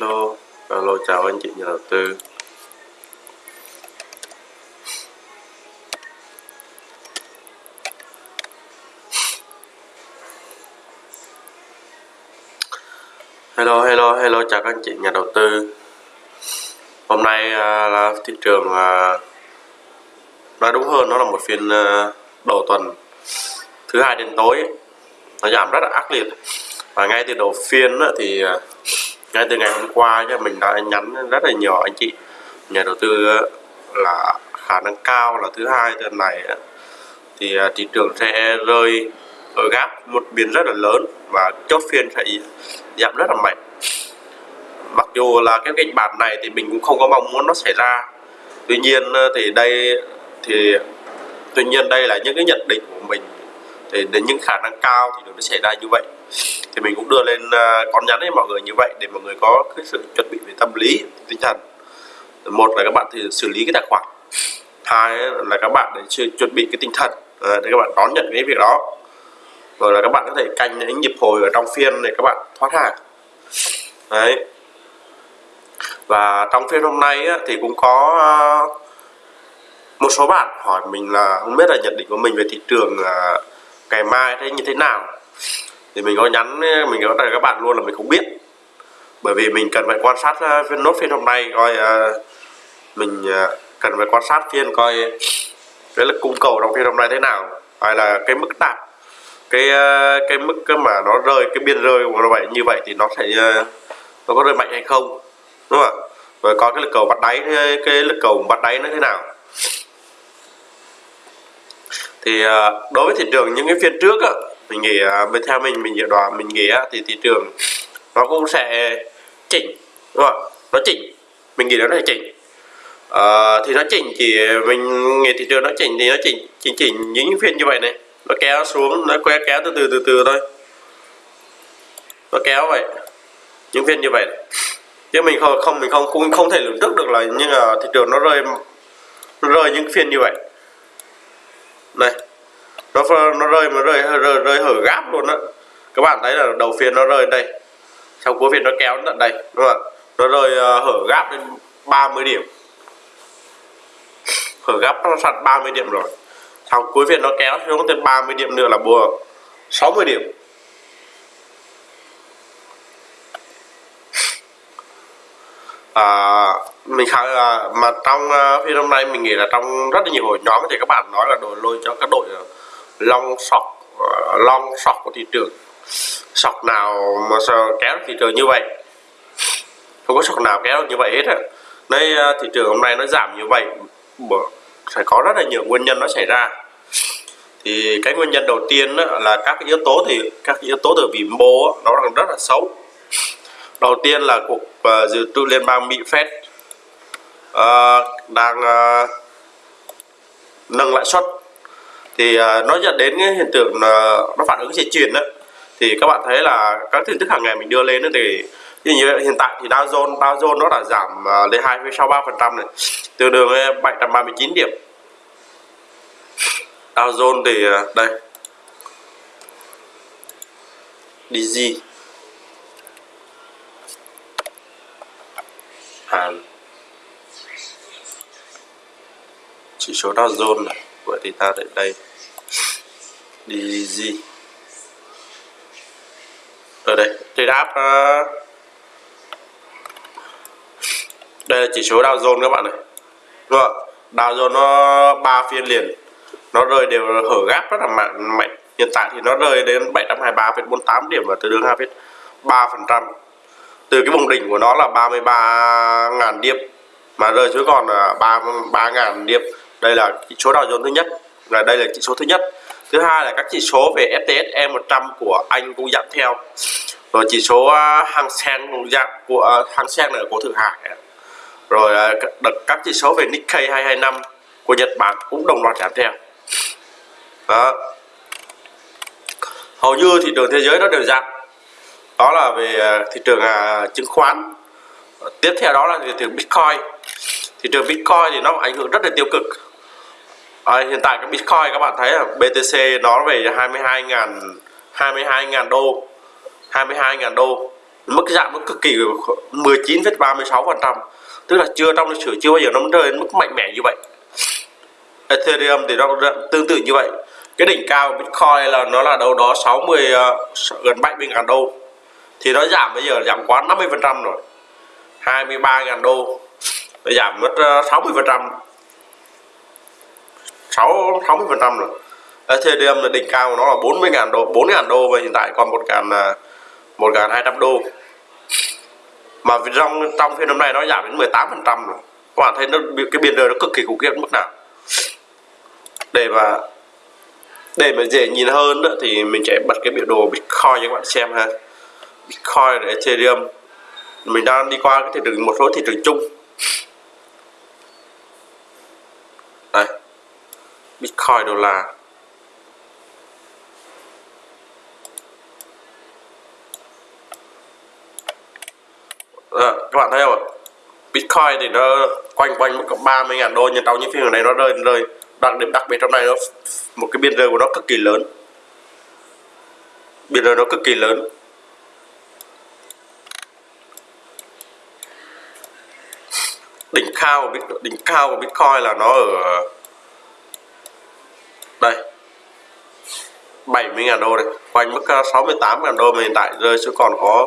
Hello, hello chào anh chị nhà đầu tư. Hello, hello, hello chào các anh chị nhà đầu tư. Hôm nay à, là thị trường à, nói đúng hơn nó là một phiên à, đầu tuần thứ hai đến tối nó giảm rất là ác liệt và ngay từ đầu phiên á, thì à, ngay từ ngày hôm qua cho mình đã nhắn rất là nhiều anh chị. Nhà đầu tư ờ, là khả năng cao là thứ hai. Tuần này ờ, thì ờ, thị trường sẽ rơi ở gap một biên rất là lớn và chốt phiên sẽ giảm rất là mạnh. Mặc dù là cái kịch bản này thì mình cũng không có mong muốn nó xảy ra. Tuy nhiên thì đây, thì tuy nhiên đây là những cái nhận định của mình. Thì đến những khả năng cao thì nó xảy ra như vậy thì mình cũng đưa lên à, con nhắn với mọi người như vậy để mọi người có cái sự chuẩn bị về tâm lý tinh thần. Một là các bạn thì xử lý cái tài khoản. Hai là các bạn để chuẩn bị cái tinh thần à, để các bạn đón nhận cái việc đó. Rồi là các bạn có thể canh những nhịp hồi ở trong phiên để các bạn thoát hàng. Đấy. Và trong phiên hôm nay á, thì cũng có à, một số bạn hỏi mình là không biết là nhận định của mình về thị trường ngày mai thế như thế nào thì mình có nhắn ờ, mình có các bạn luôn là mình không biết. Bởi vì mình cần phải quan sát ờ, phiên nốt phiên hôm nay, coi ờ, mình cần phải quan sát phiên, coi, cái lực cung cầu trong phiên hôm nay thế nào, hay là cái mức đạt cái cái mức mà nó rơi, cái biên rơi của nó vậy, như vậy thì nó sẽ nó có rơi mạnh hay không, đúng không ạ? Rồi coi cái lực cầu bắt đáy, cái lực cầu bắt đáy nó thế nào. Thì đối với thị trường những cái phiên trước á mình nghĩ à, bên theo mình mình dự đoán mình nghĩ á, thì thị trường nó cũng sẽ chỉnh đúng không nó chỉnh. Mình nghĩ nó sẽ chỉnh. À, thì nó chỉnh chỉ mình nghĩ thị trường nó chỉnh thì nó chỉnh chỉnh chỉnh những phiên như vậy này. Nó kéo xuống nó kéo kéo từ từ từ từ thôi. Nó kéo vậy những phiên như vậy. Chứ mình không không mình không cũng không thể lường trước được là nhưng là thị trường nó rơi nó rơi những phiên như vậy. Này nó nó rơi mà rơi rơi, rơi hở gáp luôn á. Các bạn thấy là đầu phiên nó rơi đây. Sau cuối phiên nó kéo tận đây đúng không ạ? Nó rơi uh, hở gáp đến 30 điểm. Hở gáp nó sạt 30 điểm rồi. Sau cuối phiên nó kéo xuống tới 30 điểm nữa là bùa 60 điểm. À, mình khá là mà trong uh, phiên hôm nay mình nghĩ là trong rất là nhiều hội nhóm thì các bạn nói là đội lôi cho các đội ờ, long sọc ờ, long sọc của thị trường. Sọc nào mà sao kéo thị trường như vậy? Không có sọc nào kéo như vậy hết á. Đây ờ, thị trường hôm nay nó giảm như vậy sẽ phải có rất là nhiều nguyên nhân nó xảy ra. Thì cái nguyên nhân đầu tiên là các cái yếu tố thì các cái yếu tố từ vĩ mô nó đang rất là xấu. Đầu tiên là cục uh, ờ, dự trữ liên bang Mỹ Fed đang nâng lãi suất thì à, uh, nó dẫn đến cái hiện tượng uh, nó phản ứng dây chuyền đó thì các bạn thấy là các tin tức hàng ngày mình đưa lên đó thì như như hiện tại thì Dow Jones Dow Jones nó đã giảm ờ, lên 2,63 phần trăm này tương đương với 739 điểm. Dow Jones thì à, đây đây. DG Hàn. Chỉ số Dow Jones này vậy thì ta đến đây. Đi gì? Ở đây thì đáp uh, đây là chỉ số Dow Jones các bạn này. Đúng không? Dow Jones nó ba phiên liền. Nó rơi đều hở gáp rất là mạnh mạnh. Hiện tại thì nó rơi đến 723,48 điểm và tương đương 2,3 phần trăm. Từ cái vùng đỉnh của nó là 33.000 điểm mà rơi xuống còn là 3 3.000 điểm đây là chỉ số Dow Jones thứ nhất, là đây là chỉ số thứ nhất. Thứ hai là các chỉ số về FTSE 100 của Anh cũng giảm theo. Rồi chỉ số à, Hang Seng cũng giảm, của à, Hang Seng là của Thượng Hải. Rồi à, các- đợt- các chỉ số về Nikkei 225 của Nhật Bản cũng đồng loạt giảm theo. Đó. Hầu như thị trường thế giới nó đều giảm. Đó là về thị trường chứng khoán. Tiếp theo đó là thị trường Bitcoin. Thị trường Bitcoin thì nó ảnh hưởng rất là tiêu cực à, hiện tại cái Bitcoin các bạn thấy là BTC nó về 22.000 22.000 đô 22.000 đô. Mức giảm nó cực kỳ 19,36 phần trăm. Tức là chưa trong lịch sử chưa bao giờ nó rơi đến mức mạnh mẽ như vậy. Ethereum thì nó tương tự như vậy. Cái đỉnh cao của Bitcoin là nó là đâu đó 60 ờ, gần 70 ngàn đô. Thì nó giảm bây giờ giảm quá 50 phần trăm rồi. 23 ngàn đô. Nó giảm mất ờ, 60 phần trăm. 6 60 phần trăm rồi. Ethereum là đỉnh cao của nó là 40 ngàn đô 4 ngàn đô và hiện tại còn một ngàn uh, một ngàn hai trăm đô. Mà trong trong phiên hôm nay nó giảm đến 18 phần trăm rồi. Các bạn thấy nó cái biên đời nó cực kỳ khủng khiếp mức nào? Để mà để mà dễ nhìn hơn đó, thì mình sẽ bật cái biểu đồ Bitcoin cho các bạn xem ha. Bitcoin và Ethereum. Mình đang đi qua cái thị trường một số thị trường chung đây Bitcoin đô la. À, các bạn thấy không Bitcoin thì nó quanh quanh mức 30 ngàn đô nhưng trong những phiên này nó rơi rơi. Đặc điểm đặc biệt trong này nó một cái biên rơi của nó cực kỳ lớn. Biên rơi nó cực kỳ lớn. Đỉnh cao của đỉnh cao của Bitcoin là nó ở đây 70.000 đô này quanh mức ờ, 68.000 đô mà hiện tại rơi xuống còn có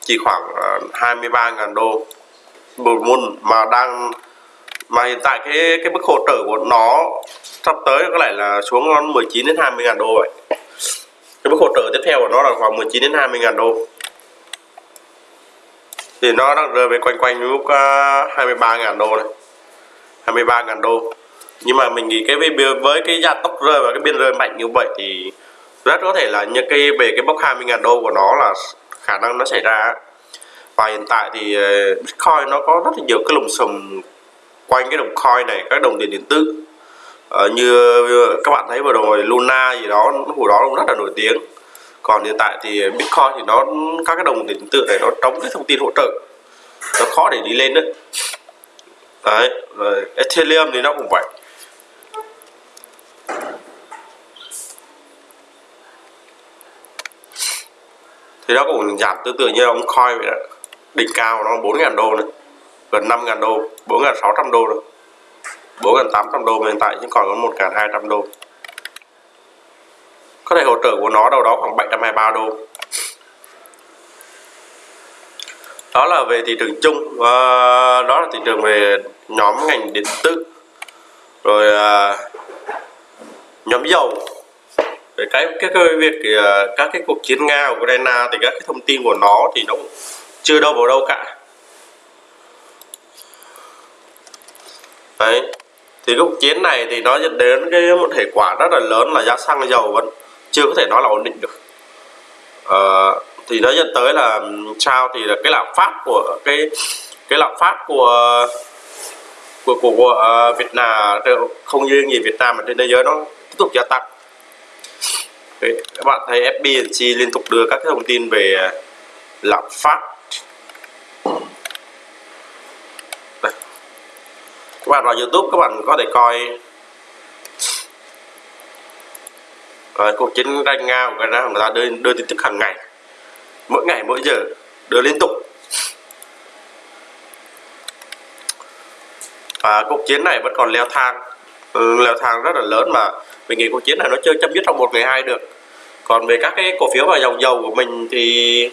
chỉ khoảng ờ, 23.000 đô. Một môn mà đang, mà hiện tại cái cái mức hỗ trợ của nó sắp tới có lẽ là xuống 19 đến 20 ngàn đô vậy. Cái mức hỗ trợ tiếp theo của nó là khoảng 19 đến 20 ngàn đô. Thì nó đang rơi về quanh quanh lúc 23 ngàn đô này. 23 ngàn đô nhưng mà mình nghĩ cái với cái gia tốc rơi và cái biên rơi mạnh như vậy thì rất có thể là những cái về cái bốc 20 ngàn đô của nó là khả năng nó xảy ra. Và hiện tại thì ờ, Bitcoin nó có rất là nhiều cái lùm xùm quanh cái đồng coin này các đồng tiền điện tử. Ờ, như ờ, các bạn thấy vừa rồi Luna gì đó hồi đó cũng rất là nổi tiếng. Còn hiện tại thì Bitcoin thì nó các cái đồng tiền điện tử này nó trống cái thông tin hỗ trợ. Nó khó để đi lên đấy. Đấy rồi Ethereum thì nó cũng vậy. Thì nó cũng giảm tương tự như ông coin vậy đó. Đỉnh cao nó 4.000 đô này gần 5.000 đô 4.600 đô rồi. 4.800 đô hiện tại nhưng còn có 1.200 đô. Có thể hỗ trợ của nó đâu đó khoảng 723 đô. Đó là về thị trường chung à, đó là thị trường về nhóm ngành điện tử. Rồi à, nhóm dầu về cái cái, cái việc ờ, các cái cuộc chiến nga ukraine thì các cái thông tin của nó thì nó chưa đâu vào đâu cả. Đấy. Thì cái cuộc chiến này thì nó dẫn đến cái một hệ quả rất là lớn là giá xăng dầu vẫn chưa có thể nói là ổn định được. Ờ, thì nó dẫn tới là ừ, sao thì là cái lạm phát của cái cái lạm phát của của của, của uh, Việt Nam không riêng gì Việt Nam mà trên thế giới nó tiếp tục gia tăng. Đấy, các bạn thấy FBNC liên tục đưa các cái thông tin về à, lạm phát. Đây. các bạn vào YouTube các bạn có thể coi. Rồi, cuộc chiến tranh Nga của Nga người ta đưa, đưa tin tức hàng ngày. Mỗi ngày mỗi giờ đưa liên tục. Và cuộc chiến này vẫn còn leo thang. Ừ, leo thang rất là lớn mà mình nghĩ cuộc chiến này nó chưa chấm dứt trong một ngày hai được còn về các cái cổ phiếu và dòng dầu của mình thì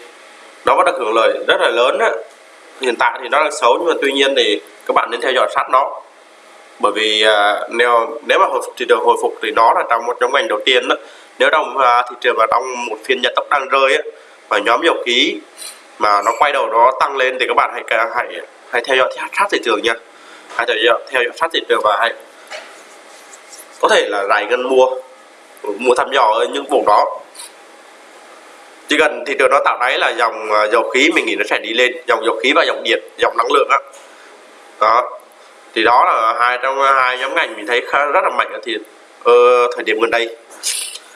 nó vẫn được hưởng lợi rất là lớn đó. hiện tại thì nó đang xấu nhưng mà tuy nhiên thì các bạn nên theo dõi sát nó bởi vì uh, nếu nếu mà thị trường hồi phục thì nó là trong một trong ngành đầu tiên đó. nếu trong uh, à, thị trường mà trong một phiên nhật tốc đang rơi á, và nhóm dầu khí mà nó quay đầu nó tăng lên thì các bạn hãy hãy hãy theo dõi sát thị trường nha hãy theo dõi, theo dõi sát thị trường và hãy có thể là rải ngân mua mua thăm dò ở những vùng đó. Chỉ cần thị trường nó tạo đáy là dòng à, dầu khí mình nghĩ nó sẽ đi lên. Dòng dầu khí và dòng điện dòng năng lượng á. Đó. Thì đó là hai trong hai nhóm ngành mình thấy khá rất là mạnh ở thì ờ, thời điểm gần đây.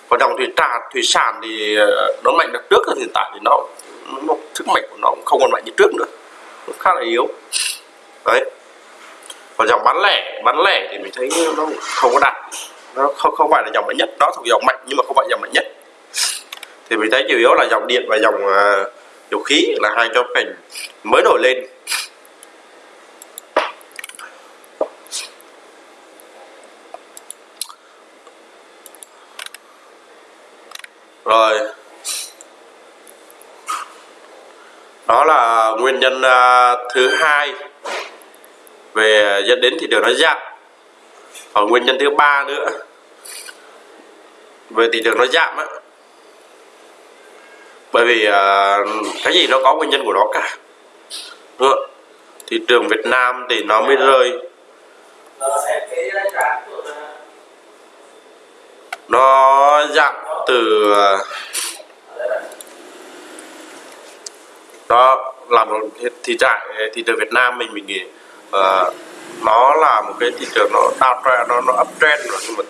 Còn dòng thủy trà thủy sản thì ờ, nó mạnh được trước hiện tại thì nó, nó sức mạnh của nó cũng không còn mạnh như trước nữa. Nó khá là yếu. Đấy còn dòng bán lẻ bán lẻ thì mình thấy nó không có đạt nó không không phải là dòng mạnh nhất nó thuộc dòng mạnh nhưng mà không phải dòng mạnh nhất. Thì mình thấy chủ yếu là dòng điện và dòng uh, à, dầu khí là hai cho ngành mới nổi lên. Rồi. Đó là nguyên nhân uh, thứ hai về dẫn đến thị trường nó giảm còn nguyên nhân thứ ba nữa về thị trường nó giảm á bởi vì uh, cái gì nó có nguyên nhân của nó cả. Đúng không? thị trường Việt Nam thì nó mới rơi. Nó giảm từ đó làm thị trại thị trường Việt Nam mình mình nghĩ uh, nó là một cái thị trường nó downtrend nó nó uptrend rồi nhưng mà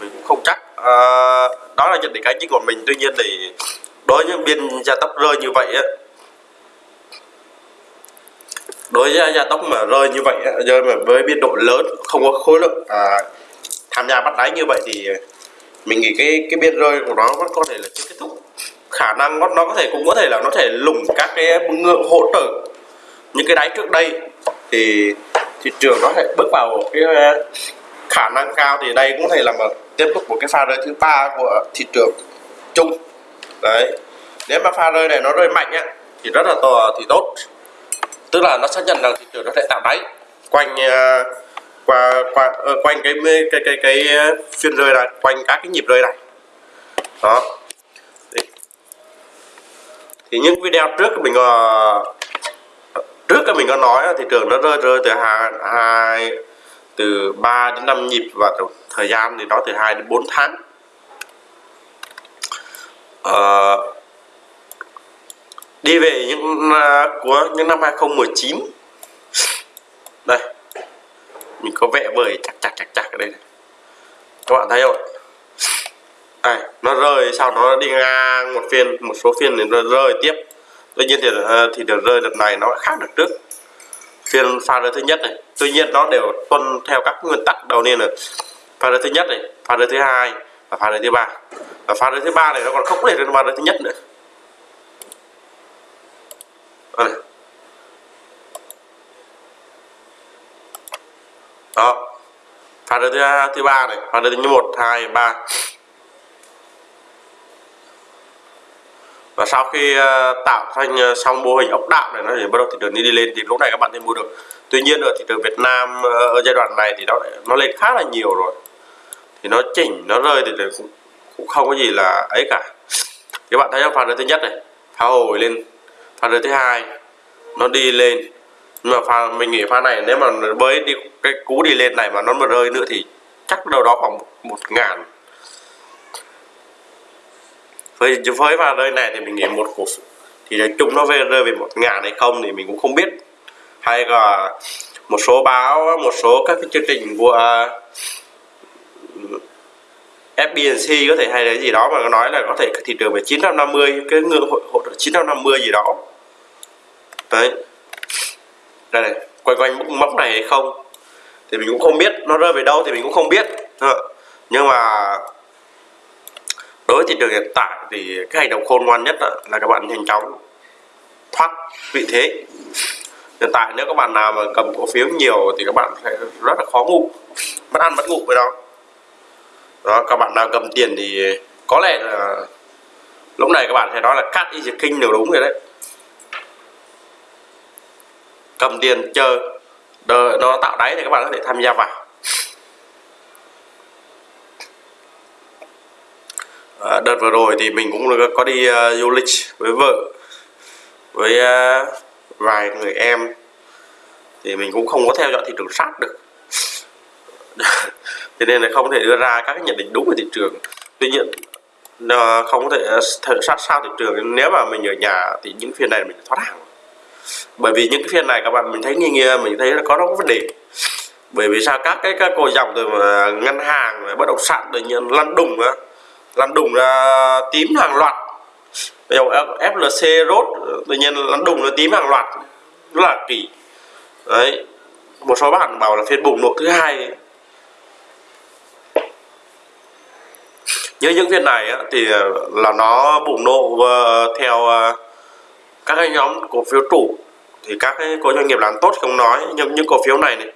mình cũng không chắc. Uh, đó là nhận định cá nhân của mình. Tuy nhiên thì đối với biên gia tốc rơi như vậy á đối với gia tốc mà rơi như vậy rơi mà với biên độ lớn không có khối lượng à, tham gia bắt đáy như vậy thì mình nghĩ cái cái biên rơi của nó vẫn có thể là chưa kết thúc. Khả năng nó, nó có thể cũng có thể là nó thể lủng các cái ngưỡng hỗ trợ những cái đáy trước đây thì thị trường nó sẽ bước vào cái ờ, khả năng cao thì đây cũng thể là một tiếp tục một cái pha rơi thứ ba của thị trường chung. Đấy. Nếu mà pha rơi này nó rơi mạnh á thì rất là to thì tốt. Tức là nó xác nhận rằng thị trường nó sẽ tạo đáy. Quanh ờ, qua qua ờ, quanh cái cái cái cái phiên rơi này quanh các cái nhịp rơi này. Đó. Thì, những video trước mình trước mình có nói thị trường nó rơi rơi từ hai hai từ 3 đến 5 nhịp và thời gian thì nó từ 2 đến 4 tháng. Uh, đi về những uh, của những năm 2019 đây mình có vẽ vời chặt chặt chặt chặt ở đây này. các bạn thấy không à, nó rơi sau nó đi ngang một phiên một số phiên thì nó rơi tiếp tuy nhiên thì ờ, thì đợt rơi đợt này nó khác đợt trước. Phiên pha rơi thứ nhất này, tuy nhiên nó đều tuân theo các nguyên tắc đầu tiên là pha rơi thứ nhất này, pha rơi thứ hai và pha rơi thứ ba. Và pha rơi thứ ba này nó còn không để được pha rơi thứ nhất nữa. Đây. đó. Pha rơi thứ thứ ba này, pha rơi thứ một, hai, ba. Và sau khi ờ, tạo thành ờ, xong mô hình ốc đạo này nó thì bắt đầu thị trường đi, đi lên thì lúc này các bạn nên mua được. Tuy nhiên ở thị trường Việt Nam ờ, ở giai đoạn này thì nó nó lên khá là nhiều rồi. Thì nó chỉnh nó rơi thì cũng, cũng không có gì là ấy cả. Các bạn thấy pha pha thứ nhất này phá hồi lên. Pha thứ hai nó đi lên. Nhưng mà pha mình nghĩ pha này nếu mà với đi cái cú đi lên này mà nó mà rơi nữa thì chắc đâu đó khoảng một, một ngàn với với vào đây này thì mình nghĩ một cổ thì nói chung nó về rơi về một ngàn hay không thì mình cũng không biết. Hay là một số báo một số các cái chương trình của à, uh, FBNC có thể hay là gì đó mà nó nói là có thể thị trường về 950 cái ngưỡng hỗ, hỗ trợ 950 gì đó. Đấy. Đây này quanh quanh mốc này hay không thì mình cũng không biết nó rơi về đâu thì mình cũng không biết. Ờ. Nhưng mà với thị trường hiện tại thì cái hành động khôn ngoan nhất là các bạn nhanh chóng thoát vị thế. Hiện tại nếu các bạn nào mà cầm cổ phiếu nhiều thì các bạn sẽ rất là khó ngủ mất ăn mất ngủ với đó đó, các bạn nào cầm tiền thì có lẽ là lúc này các bạn sẽ nói là cắt is the kinh đều đúng rồi đấy. Cầm tiền chờ đợi nó tạo đáy thì các bạn có thể tham gia vào. À, đợt vừa rồi thì mình cũng có đi uh, du lịch với vợ với uh, vài người em. Thì mình cũng không có theo dõi thị trường sát được. Thế nên là không thể đưa ra các nhận định đúng về thị trường. Tuy nhiên uh, không có thể theo sát sao thị trường. Nếu mà mình ở nhà thì những phiên này mình thoát hàng. Bởi vì những cái phiên này các bạn mình thấy nghi ngờ mình thấy là có nó có vấn đề. Bởi vì sao các cái các cô dòng từ ngân hàng bất động sản tự nhiên lăn đùng á lăn đùng ra tím hàng loạt. Ví dụ FLC rốt tự nhiên lăn đùng là tím hàng loạt. Rất là kỳ. Đấy. Một số bạn bảo là phiên bùng nổ thứ hai. Như những phiên này á, thì là nó bùng nổ ờ, theo ờ, các cái nhóm cổ phiếu chủ, thì các cái có doanh nghiệp làm tốt không nói nhưng những cổ phiếu này này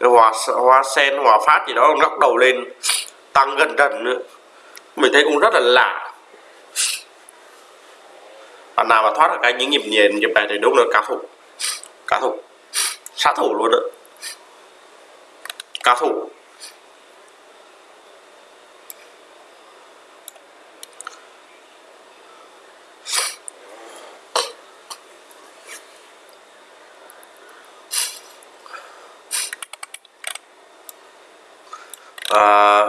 hòa hoa sen hòa phát gì đó ngóc đầu lên tăng gần gần nữa mình thấy cũng rất là lạ. Bạn nào mà thoát được cái những nhịp nhện nhịp này thì đúng là cá thủ. Cá thủ. Sát thủ luôn đó. Cá thủ à,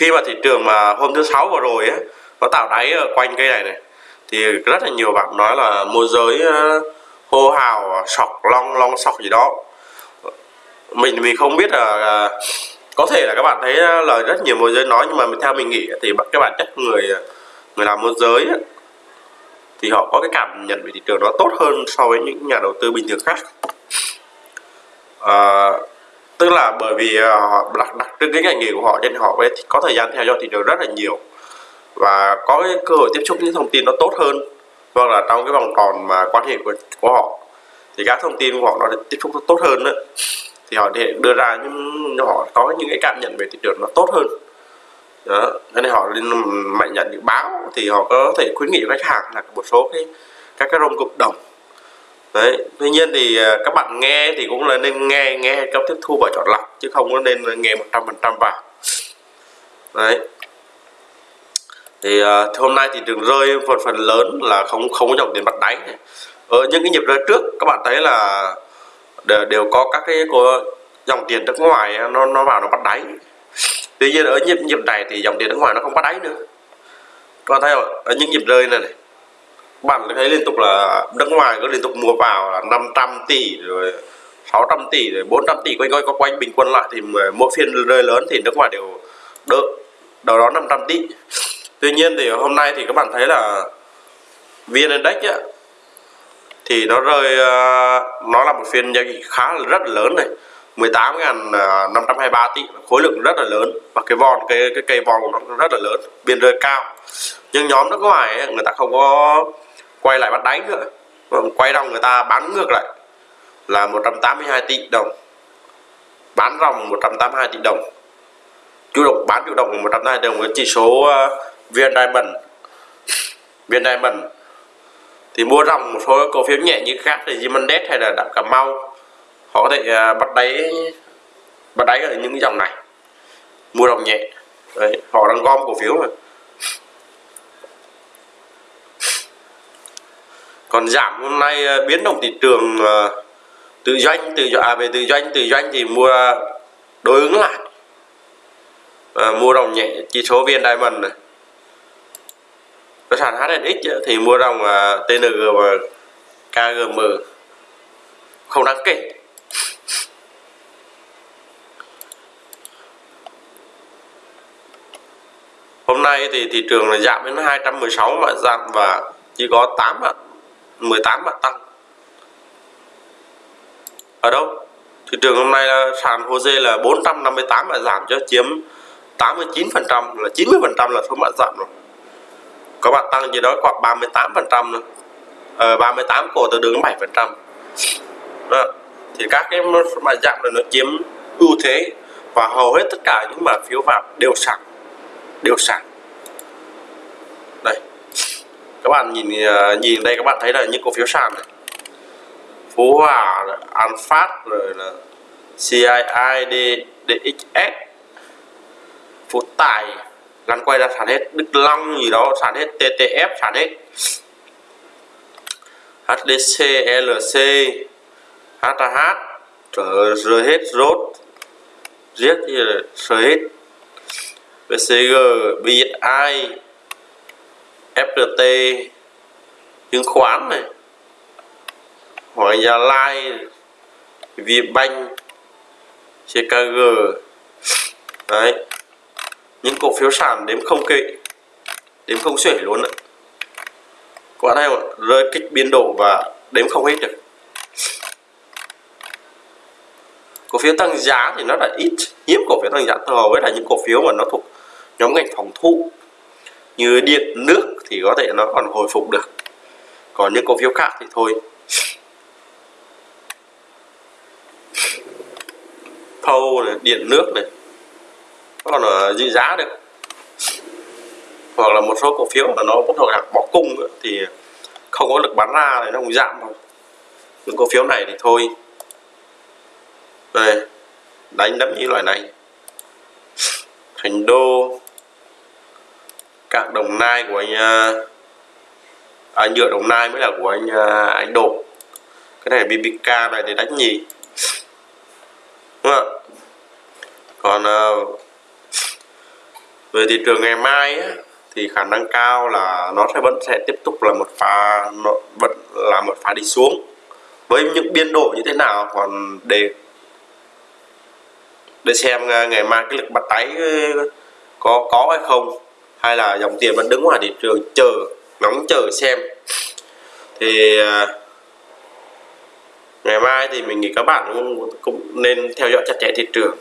khi mà thị trường mà hôm thứ sáu vừa rồi á nó tạo đáy ở quanh cây này này thì rất là nhiều bạn nói là môi giới ờ, hô hào sọc long long sọc gì đó. Mình mình không biết là có thể là các bạn thấy ờ, lời rất nhiều môi giới nói nhưng mà theo mình nghĩ thì các bạn chắc người ờ, người làm môi giới thì họ có cái cảm nhận về thị trường nó tốt hơn so với những nhà đầu tư bình thường khác. À, tức là bởi vì họ đặc đặc trưng cái ngành nghề của họ nên họ có thời gian theo dõi thị trường rất là nhiều. Và có cái cơ hội tiếp xúc những thông tin nó tốt hơn hoặc là trong cái vòng tròn mà quan hệ của, của họ. Thì các thông tin của họ nó tiếp xúc nó tốt hơn đó. thì họ để đưa ra những họ có những cái cảm nhận về thị trường nó tốt hơn. Đó nên họ nên mạnh nhận những báo thì họ có thể khuyến nghị với khách hàng là một số cái các cái rông cộng đồng đấy tuy nhiên thì à, các bạn nghe thì cũng là nên nghe nghe trong tiếp thu và chọn lọc chứ không có nên nghe một trăm phần trăm vào. Đấy. Thì uh, hôm nay thì đường rơi phần phần lớn là không không có dòng tiền bắt đáy ở những cái nhịp rơi trước các bạn thấy là đều, đều có các cái có dòng tiền nước ngoài à, nó nó vào nó bắt đáy. Tuy nhiên ở nhịp nhịp này thì dòng tiền nước ngoài nó không bắt đáy nữa. Các bạn thấy không? Ở những nhịp rơi này, này bạn thấy liên tục là nước ngoài có liên tục mua vào là 500 tỷ rồi 600 tỷ rồi 400 tỷ quanh quanh có quanh bình quân lại thì mỗi phiên rơi lớn thì nước ngoài đều đỡ đầu đó 500 tỷ. Tuy nhiên thì hôm nay thì các bạn thấy là vn index á, thì nó rơi ờ, nó là một phiên giao dịch khá là rất là lớn này 18.523 tỷ khối lượng rất là lớn và cái von cái cái cây von của nó rất là lớn biên rơi cao. Nhưng nhóm nước ngoài ấy, người ta không có quay lại bắt đáy nữa. Quay ròng người ta bán ngược lại là 182 tỷ đồng. Bán ròng 182 tỷ đồng. Chủ động bán chủ động 182 đồng. Với chỉ số ờ, uh, viên diamond. VN diamond. Thì mua ròng một số cổ phiếu nhẹ như khác thì Zimondet hay là đạm cà mau họ có thể uh, bắt đáy bắt đáy ở những dòng này. Mua ròng nhẹ. Đấy, họ đang gom cổ phiếu rồi. Còn giảm hôm nay ờ, biến động thị trường ờ, tự doanh tự à, về tự doanh tự doanh thì mua đối ứng lại. À, mua đồng nhẹ chỉ số viên diamond này. Cái sàn HNX thì mua đồng TNG và KGM không đáng kể. Hôm nay thì thị trường là giảm đến 216 mà giảm và chỉ có 8 ạ. 18 bạn tăng. Ở đâu? Thị trường hôm nay là sàn HOSE là 458 bạn giảm cho chiếm 89 phần trăm là 90 phần trăm là số bạn giảm rồi. Có bạn tăng gì đó khoảng 38 phần trăm nữa ờ, 38 cổ từ đường 7 phần trăm. Thì các cái mã giảm là nó chiếm ưu thế và hầu hết tất cả những mã phiếu vào đều sẵn đều sẵn các bạn nhìn ờ, nhìn đây các bạn thấy là những cổ phiếu sàn này. Phú Hòa, An Phát rồi là CII, DXS Phú Tài lăn quay ra sản hết. Đức Long gì đó sản hết. TTF sản hết. HDC, LC HH trở rơi hết rốt. Giết thì rơi hết. BCG, BSI FPT chứng khoán này hoặc Gia Lai Vietbank CKG đấy. Những cổ phiếu sàn đếm không kỵ đếm không xuể luôn đấy các bạn thấy không rơi kích biên độ và đếm không hết được. Cổ phiếu tăng giá thì nó là ít hiếm cổ phiếu tăng giá hầu với là những cổ phiếu mà nó thuộc nhóm ngành phòng thu như điện, nước thì có thể nó còn hồi phục được. Còn những cổ phiếu khác thì thôi. Thâu này điện nước này còn là giữ giá được. Hoặc là một số cổ phiếu mà nó bắt đầu đặt bỏ cung nữa, thì không có lực bán ra thì nó cũng giảm thôi. Những cổ phiếu này thì thôi. Đây đánh đấm như loại này. Thành đô các đồng nai của anh à, à, nhựa đồng nai mới là của anh à, anh đột cái này bbk này thì đánh nhì. Đúng không ạ? Còn à, về thị trường ngày mai á, thì khả năng cao là nó sẽ vẫn sẽ tiếp tục là một pha nó vẫn là một pha đi xuống. Với những biên độ như thế nào còn để để xem à, ngày mai cái lực bắt đáy à, có có hay không hay là dòng tiền vẫn đứng ngoài thị trường chờ ngóng chờ xem. Thì à, ngày mai thì mình nghĩ các bạn cũng, cũng nên theo dõi chặt chẽ thị trường.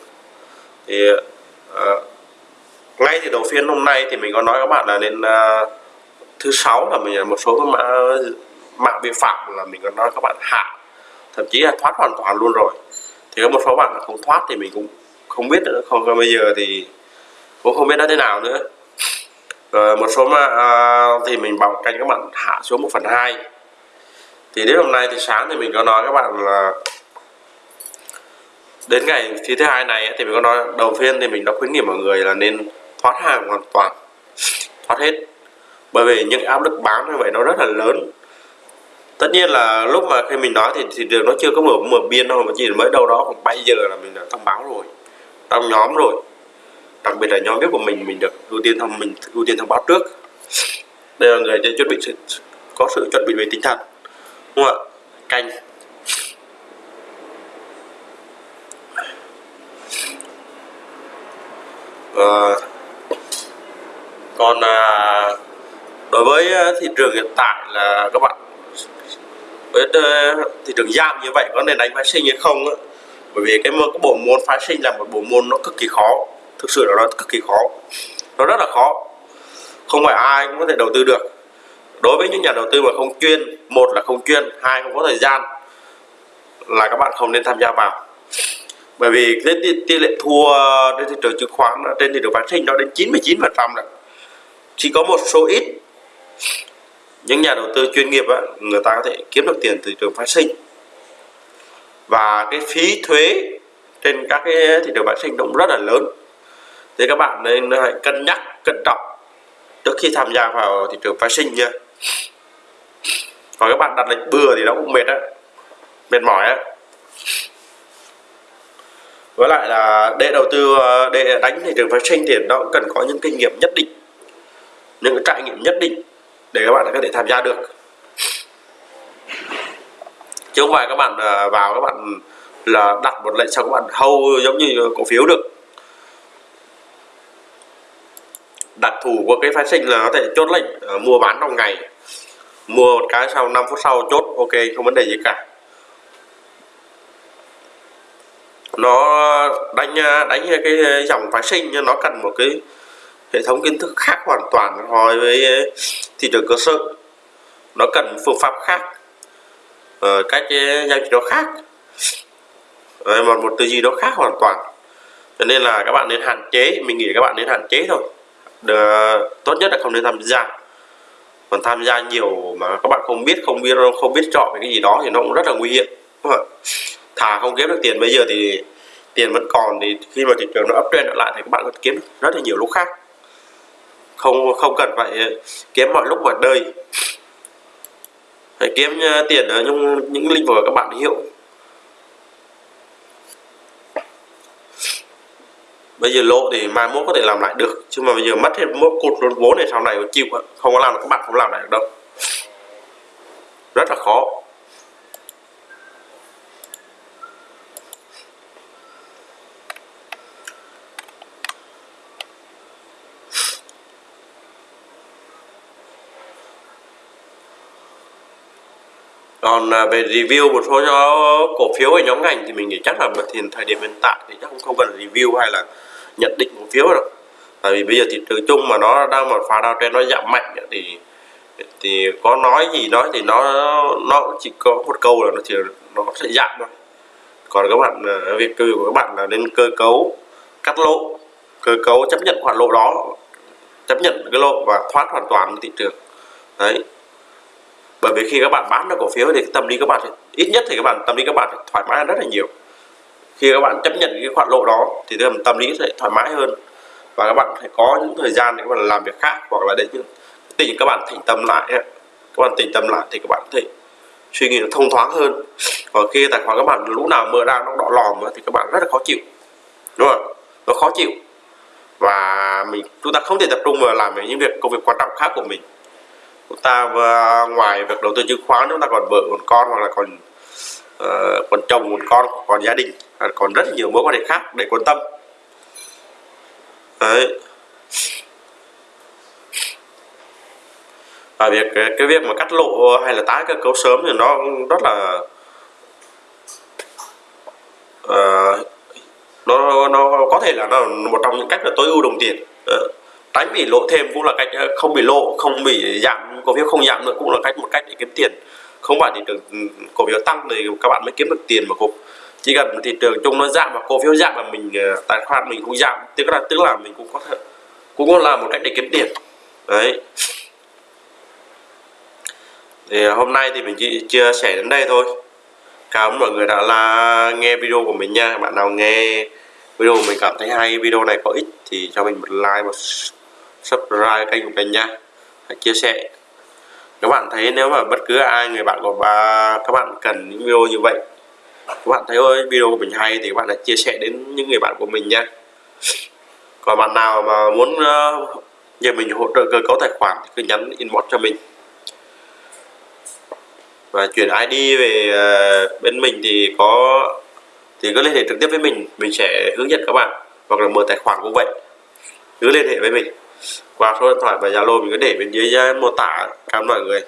Thì uh, ngay từ đầu phiên hôm nay thì mình có nói các bạn là nên uh, thứ sáu là mình một số mã mạng vi phạm là mình có nói các bạn hạ. Thậm chí là thoát hoàn toàn luôn rồi. Thì có một số bạn không thoát thì mình cũng không biết nữa. Không bây giờ thì cũng không biết nó thế nào nữa rồi một số mà uh, thì mình bảo canh các bạn hạ xuống 1 phần hai. Thì đến hôm nay thì sáng thì mình có nói các bạn là đến ngày thứ thứ hai này thì mình có nói đầu tiên thì mình đã khuyến nghị mọi người là nên thoát hàng hoàn toàn thoát hết. Bởi vì những áp lực bán như vậy nó rất là lớn. Tất nhiên là lúc mà khi mình nói thì thị trường nó chưa có mở mở biên đâu mà chỉ mới đâu đó khoảng 7 giờ là mình đã thông báo rồi trong nhóm rồi đặc biệt là nhóm viết của mình mình được ưu tiên thông mình ưu tiên thông báo trước. Đây là người chuẩn bị sự, có sự chuẩn bị về tinh thần đúng không ạ? Canh. À, còn à, đối với à, thị trường hiện tại là các bạn với ờ, thị trường giảm như vậy có nên đánh phái sinh hay không á? Bởi vì cái, cái bộ môn phái sinh là một bộ môn nó cực kỳ khó thực sự là nó cực kỳ khó. Nó rất là khó. Không phải ai cũng có thể đầu tư được. Đối với những nhà đầu tư mà không chuyên một là không chuyên hai không có thời gian là các bạn không nên tham gia vào. Bởi vì cái tỷ lệ thua trên thị trường chứng khoán trên thị trường phát sinh nó đến 99 phần trăm chỉ có một số ít những nhà đầu tư chuyên nghiệp á, người ta có thể kiếm được tiền từ thị trường phát sinh. Và cái phí thuế trên các cái thị trường phát sinh cũng rất là lớn thì các bạn nên hãy cân nhắc, cẩn trọng trước khi tham gia vào thị trường phái sinh nha còn các bạn đặt lệnh bừa thì nó cũng mệt á, mệt mỏi á. Với lại là để đầu tư, để đánh thị trường phái sinh thì nó cũng cần có những kinh nghiệm nhất định, những cái trải nghiệm nhất định để các bạn có thể tham gia được. Chứ không phải các bạn à, vào các bạn là đặt một lệnh xong các bạn hâu giống như cổ phiếu được. Đặc thù của cái phái sinh là có thể chốt lệnh uh, mua bán trong ngày. Mua một cái sau 5 phút sau chốt ok không vấn đề gì cả. Nó đánh ờ, đánh cái dòng phái sinh nó cần một cái hệ thống kiến thức khác hoàn toàn so với thị trường cơ sở. Nó cần phương pháp khác uh, cách giao dịch nó khác. Một một tư duy nó khác hoàn toàn. Cho nên là các bạn nên hạn chế mình nghĩ các bạn nên hạn chế thôi. Được, tốt nhất là không nên tham gia. Còn tham gia nhiều mà các bạn không biết không biết không biết chọn cái gì đó thì nó cũng rất là nguy hiểm. Thà không kiếm được tiền bây giờ thì tiền vẫn còn thì khi mà thị trường nó uptrend trở lại thì các bạn có kiếm rất là nhiều lúc khác. Không không cần phải kiếm mọi lúc mọi đời phải kiếm ờ, tiền ở những những lĩnh vực các bạn hiểu. Bây giờ lỗ thì mai mốt có thể làm lại được, chứ mà bây giờ mất hết mốt cột luôn, vốn này sau này chịu không có làm được, các bạn không làm lại được đâu. Rất là khó. Còn à, về review một số cổ phiếu ở nhóm ngành thì mình nghĩ chắc là thì thời điểm hiện tại thì chắc cũng không cần review hay là nhận định cổ phiếu đâu. Tại vì bây giờ thị trường chung mà nó đang một pha đao trên nó giảm mạnh thì thì có nói gì nói thì nó nó chỉ có một câu là nó chỉ, nó sẽ giảm thôi. Còn các bạn à, việc cơ của các bạn là nên cơ cấu cắt lỗ, cơ cấu chấp nhận khoản lỗ đó, chấp nhận cái lỗ và thoát hoàn toàn thị trường. Đấy bởi vì khi các bạn bán được cổ phiếu thì tâm lý các bạn ít nhất thì các bạn tâm lý các bạn thoải mái hơn rất là nhiều khi các bạn chấp nhận cái khoản lỗ đó thì tâm lý sẽ thoải mái hơn và các bạn phải có những thời gian để các bạn làm việc khác hoặc là để những tình các bạn tỉnh tâm lại các bạn tỉnh tâm lại thì các bạn có thể suy nghĩ nó thông thoáng hơn còn khi tài khoản các bạn lúc nào mở ra nó đỏ lòm thì các bạn rất là khó chịu đúng không nó khó chịu và mình chúng ta không thể tập trung vào làm những việc công việc quan trọng khác của mình chúng ta ngoài việc đầu tư chứng khoán chúng ta còn vợ còn con hoặc là còn uh, còn chồng còn con còn gia đình. À, còn rất nhiều mối quan hệ khác để quan tâm. Đấy. Và việc cái việc mà cắt lộ hay là tái cơ cấu sớm thì nó rất là uh, nó nó có thể là nó một trong những cách là tối ưu đồng tiền. Uh, tránh bị lộ thêm cũng là cách ờ, không bị lộ không bị giảm, cổ phiếu không giảm nữa cũng là cách, một cách để kiếm tiền. Không phải thị trường ừ, cổ phiếu tăng thì các bạn mới kiếm được tiền mà cũng chỉ cần thị trường chung nó giảm và cổ phiếu giảm mà mình ờ, tài khoản mình cũng giảm, tức là tức là mình cũng có thể, cũng là một cách để kiếm tiền. Đấy. Thì hôm nay thì mình chỉ chia sẻ đến đây thôi. Cảm ơn mọi người đã là nghe video của mình nha. Bạn nào nghe video mình cảm thấy hay, video này có ích thì cho mình một like, một subscribe kênh của mình nha. Hãy chia sẻ. Các bạn thấy nếu mà bất cứ ai, người bạn của ba các bạn cần những video như vậy, các bạn thấy ơi video của mình hay thì các bạn hãy chia sẻ đến những người bạn của mình nha. Còn bạn nào mà muốn ờ, nhờ mình hỗ trợ cơ cấu tài khoản thì cứ nhắn inbox cho mình. Và chuyển ID về ờ, bên mình thì có, thì cứ liên hệ trực tiếp với mình. Mình sẽ hướng dẫn các bạn hoặc là mở tài khoản cũng vậy. Cứ liên hệ với mình qua số điện thoại và zalo mình có để bên dưới ờ, mô tả cảm ơn mọi người.